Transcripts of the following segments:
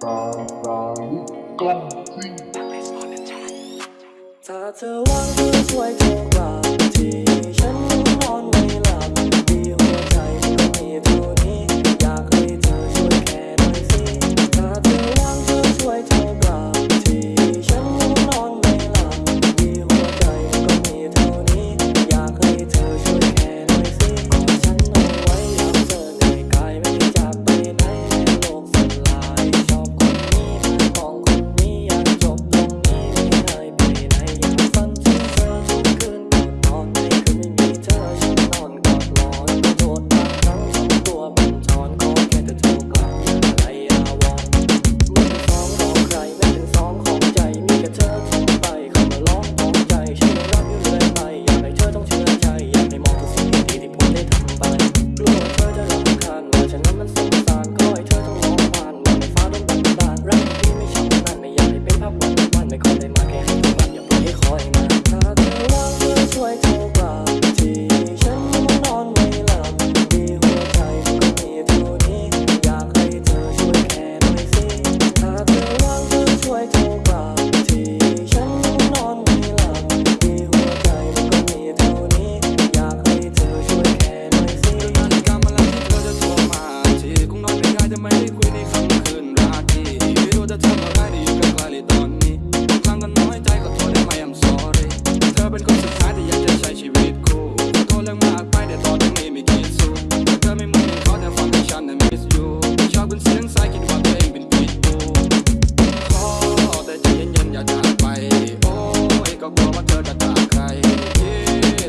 当当一动，他泪洒当场。望地挥手。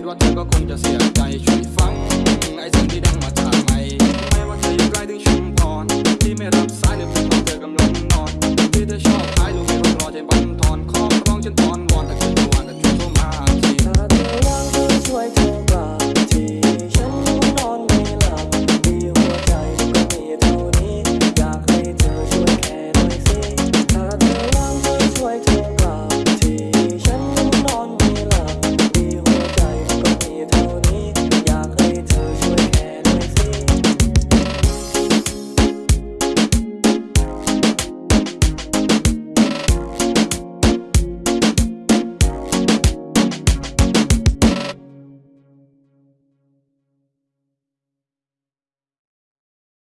ว่าเธอก็คงจะเสียใจช่วย